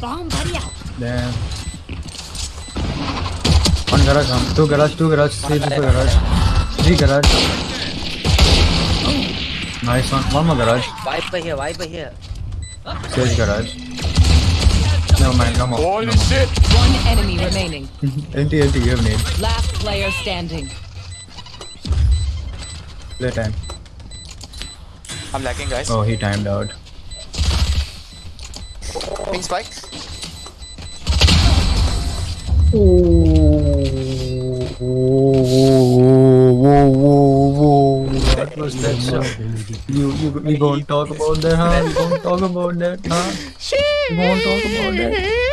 Bomb buddy out. Damn. One garage, one. Two garage, two garage, three people garage. Three garage. Nice one. One more garage. Wiper here, wiper here. Stage garage. Never mind, no more. Holy No more. shit! One enemy remaining. Empty, empty, you have nade. Last player standing. Play time. I'm lagging, guys. Oh, he timed out. Ping spike. What was that shot? You, you, we won't talk about that, huh? We won't talk about that, huh? We won't talk about that.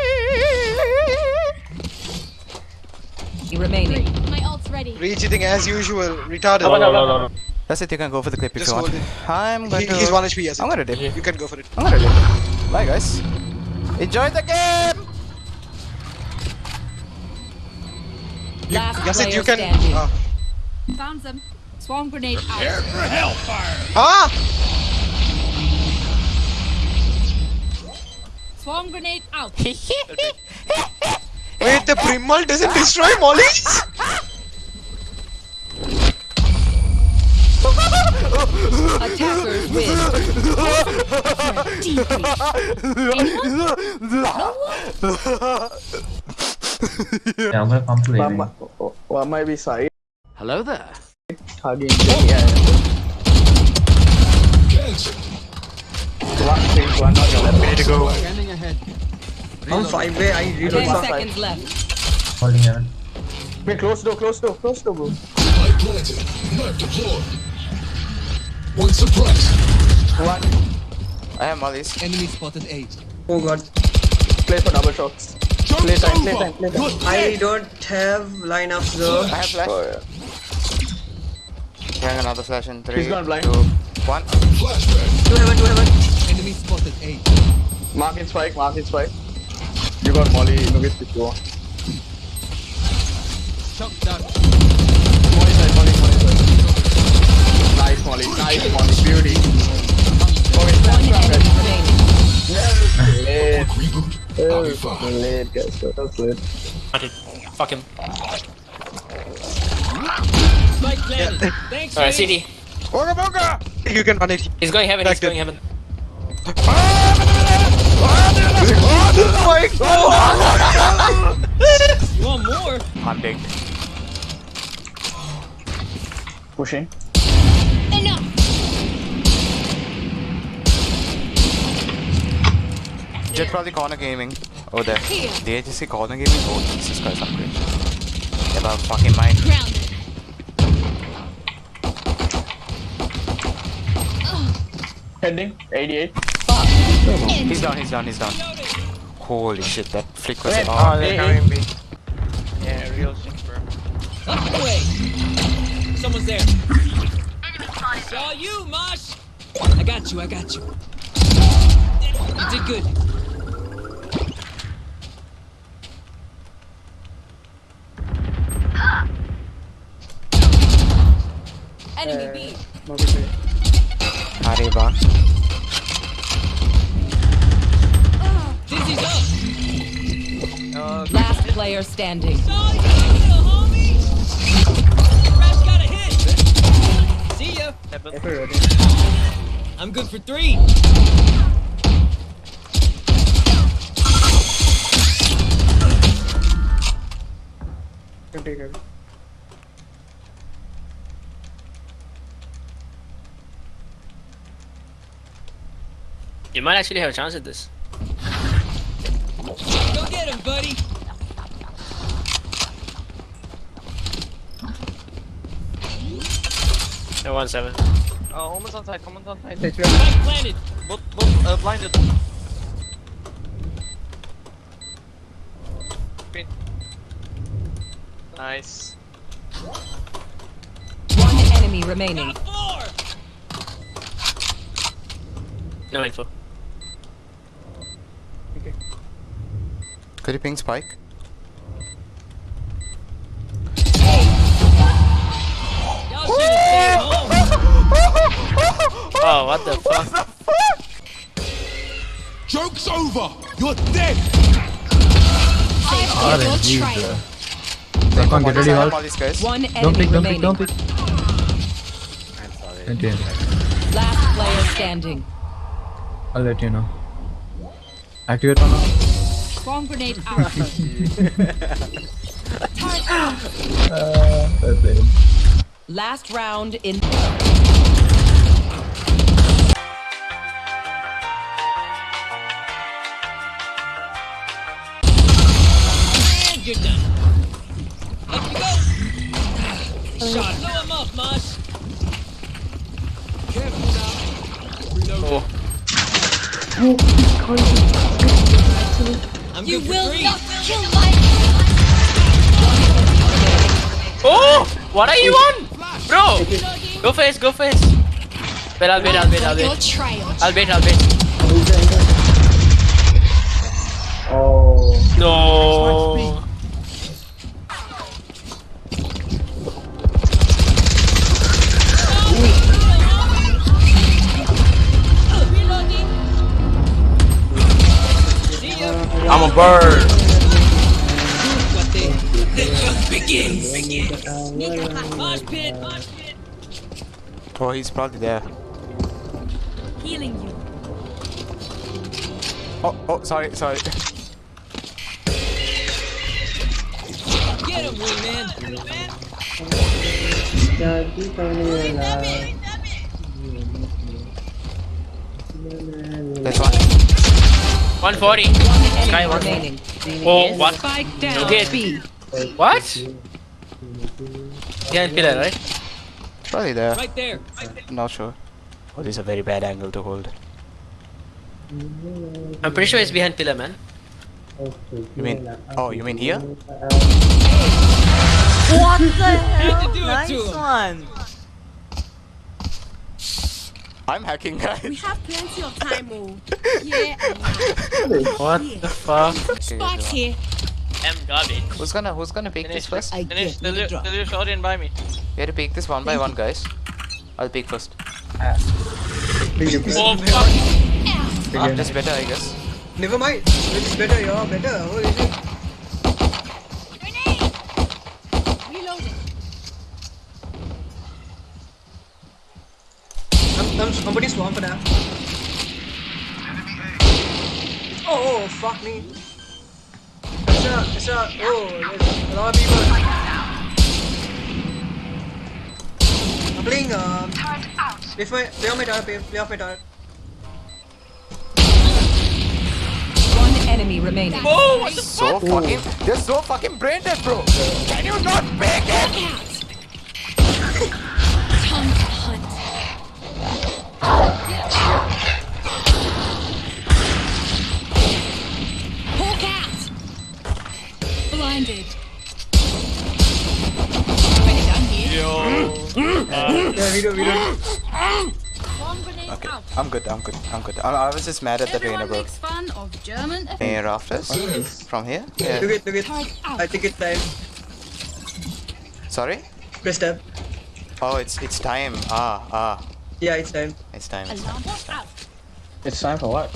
Remaining. My ult's ready. Recheating as usual. Retarded. No, no, no, no, no. That's it, you can go for the clip if Just you want. hold it. I'm going He, to... he's 1 HP, yes. I'm gonna dip. You can go for it. I'm gonna dip. Bye, guys. Enjoy the game! Last Yes, it you can. standing. Ah. Found them. Swarm grenade out. For hellfire. Ah! Swarm grenade out. Wait, the Primal doesn't destroy mollies? Attackers win. Yeah, I'm gonna pump to One, mi- one might be side. Hello there. Hugging. Yeah. One thing, one on your left. Ready to go. I'm five way. I reload Ten one seconds five. left. holding heaven. Wait, close door, close door, close door, bro. Light planted. Knife deployed. One suppressed. One. I have mollies. Oh god. Play for double shots. Play time, play time, play time. I don't have lineups though. I have flash. Oh yeah. I have another flash in 3, He's gone blind. 2, 1. Flashbang. Two heaven, two heaven. Mark in spike, mark in spike. You got Molly, Nugget if you want. Molly side, Molly, Molly side. Nice Molly, nice Molly, beauty. Okay, One flash, enemy flash. remaining. Late. Reboot. Oh, Copy five. late guys, that was late. Fuck him. Yeah. Alright, CD. Boga boga! You can run it. He's going heaven, he's going heaven. Oh my god! You want more? I'm big. Pushing. Jett probably corner gaming. Oh, there. Here. DHC corner gaming? Oh, Jesus Christ, I'm great. Yeah, but fucking mind. Grounded. Heading. 88. He's down, he's down, he's down. Holy shit, that flick was Wait, oh, oh, they're coming B. Yeah, real shit, bro. Up the way. Someone's there. Saw you, Mosh. I got you, I got you. You did good. Enemy B. Arriba. Dizzy's up. Last player standing. Saw you, little homie. Crash got a hit. See ya. I'm good for three. Can take it. You might actually have a chance at this. Go get him, buddy. No one seven. Uh, almost on side, almost on side. Spike planted. Both, both uh, blinded. Pin. Nice. One enemy remaining. Got four. No info. Could you ping Spike? Y'all should have stayed home. Oh, Oh, what the fuck? Joke's over. You're dead. I've got your RNG, trail. bro. Get ready, Sign all these guys. One Don't pick, don't pick, don't pick. I'm sorry. Continue. Last player standing. I'll let you know. Activate one now. Swarm grenade out. Turret out. Uh, that's it. Last round in. And you're done. Up you go. Shot. Blow him up, Mosh. Careful now. Reload. I'm You will three. not kill my Oh! What are you on? Bro! Go first, go first. Wait, I'll wait, I'll wait, I'll Got wait. I'll wait, I'll wait. Oh. No. Bird. The hunt begins. Mosh pit, mosh pit. Oh, he's probably there. Healing you. Oh, oh, sorry, sorry. Get him, wingman. That's one. 140. Sky Enemy one. remaining. Oh, what? Spike down. Okay. B. What? Behind pillar, right? Probably there. Right there. Right there. Not sure. Oh, this is a very bad angle to hold. I'm pretty sure it's behind pillar, man. You mean? Oh, you mean here? What the hell? Do it to him. one. I'm hacking, guys. We have plenty of time, oh. Yeah. What the fuck? Spike's here. I'm garbage. Who's gonna Who's gonna pick this first? Finish. Tell you, tell you shot in by me. We have to pick this one by one, guys. I'll pick first. Oh fuck. Ah, that's better, I guess. Never mind. It's better, yeah, better. Holy somebody swarm for that. Oh, oh, fuck me. It's a, it's a, oh, there's a lot of people. I'm playing, um, play, for, play on my tower, play, play off my tower. One enemy remaining. Oh, what the So fucking. They're so fucking brain dead, bro. Can you not pick it? Blinded. Pretty done here. Yeah, we don't, we don't. Swarm grenade Okay, out. I'm good. I'm good. I'm good. I, I was just mad at the trainer, Everyone bro. makes fun of German. Hey, rafters from here. Look Yeah. it, look it. I think it's time. Sorry. Press tab. Oh, it's it's time. Ah ah. Yeah, it's time. It's time. It's time. Alarm bot. It's time for what?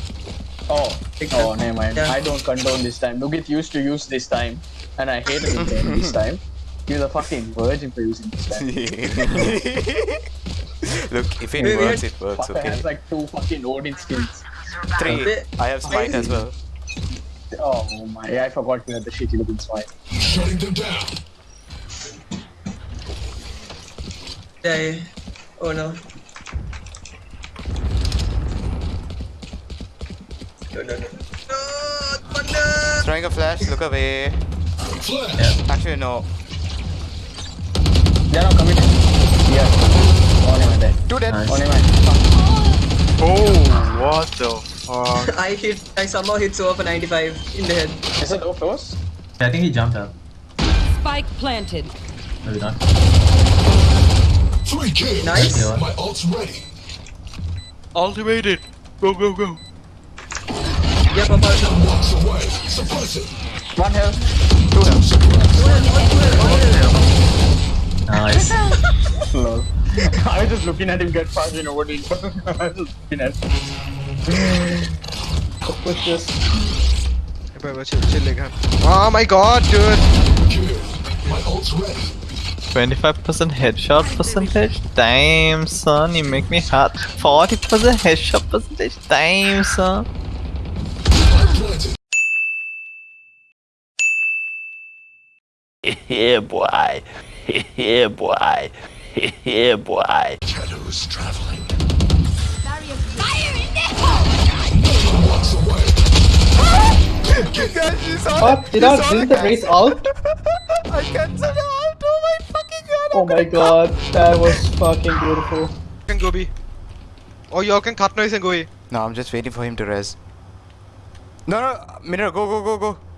Oh, oh, never mind. Yeah. I don't condone this time. Nugget used to use this time, and I hated it then this time. You're the fucking virgin for using this time. Look, if it Wait, wait. works, it works. Fucker Okay. has like two fucking Odin skills. Three. I have smite as well. Oh my, yeah, I forgot you had the shitty looking smile. Shutting them down. Yeah, yeah. Oh no. No, no, no. No, thunder! Throwing a flash. Look away. Flash. Actually, no. They're not committed. Yeah. On him dead. Two dead. On him Oh, what the fuck? I hit, I somehow hit Sova for 95 in the head. Is it close? I think he jumped up. Spike planted. Maybe not. Three kills. Nice. Yeah. My ult's ready. Ultimated. Go, go, go. Yeah, Papa. Ten walks away. Suppress it. One health. Two health. Nice. Lol. I was just looking at him get fucking Odin. I was just looking at him. Let's push this. Whatever, chill, chill, leg hand. Oh my god, dude! My ult's ready. 25% headshot percentage? Damn, son, you make me hot. 40% headshot percentage? Damn, son. Yeah, boy. yeah, boy. yeah, boy. Shadows traveling. Fire in the hole! Walks away. What? Did I didn't the race out? I cancelled out. Oh my fucking god. Oh my god, that was fucking beautiful. can go B. Or y'all can cut noise and go A. No, I'm just waiting for him to res. No, no, Minero, go, go, go, go.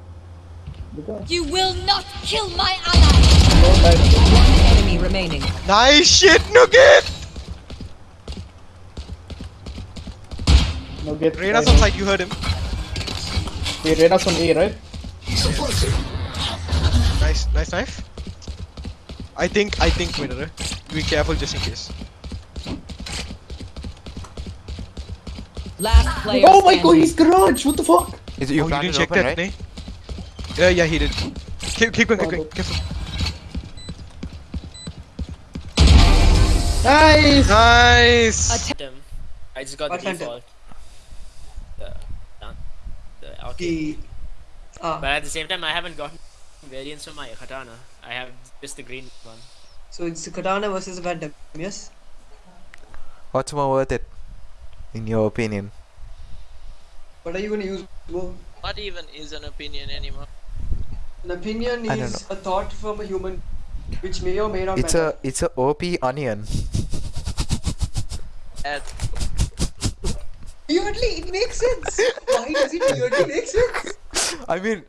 You will not kill my ally! One enemy remaining. Nice shit, Nugget! No get. Reyna's on side, you heard him. Wait, Reyna's on A, right? Nice, nice knife. I think, I think, Minero. Be careful just in case. Last player Oh my god, he's garage! What the fuck? Is it you oh, you planted didn't check open, that, right? Nay? Yeah, yeah, he did. Keep, keep going, keep going. Careful. Nice! Nice! Them. I just got What the default. The, the okay. The. Ah, But at the same time, I haven't gotten variants for my katana. I have just the green one. so it's the katana versus the phantom, yes? What's more worth it? In your opinion? What are you gonna use? Bro? What even is an opinion anymore? An opinion I is a thought from a human, which may or may not It's matter. a it's a OP onion. At Weirdly, it makes sense. Why does it weirdly make sense? I mean,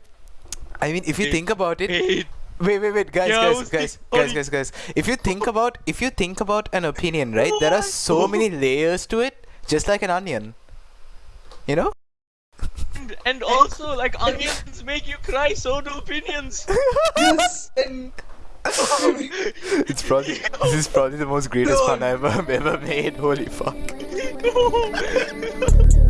I mean, if you think about it, Wait. wait, wait, wait, guys, Yeah, I guys, guys, guys, guys, guys. If you think about, if you think about an opinion, right? There are so many layers to it, just like an onion. You know? And also like onions make you cry, so do opinions. yes, and It's probably this is probably the most greatest fun I've ever, ever made. Holy fuck!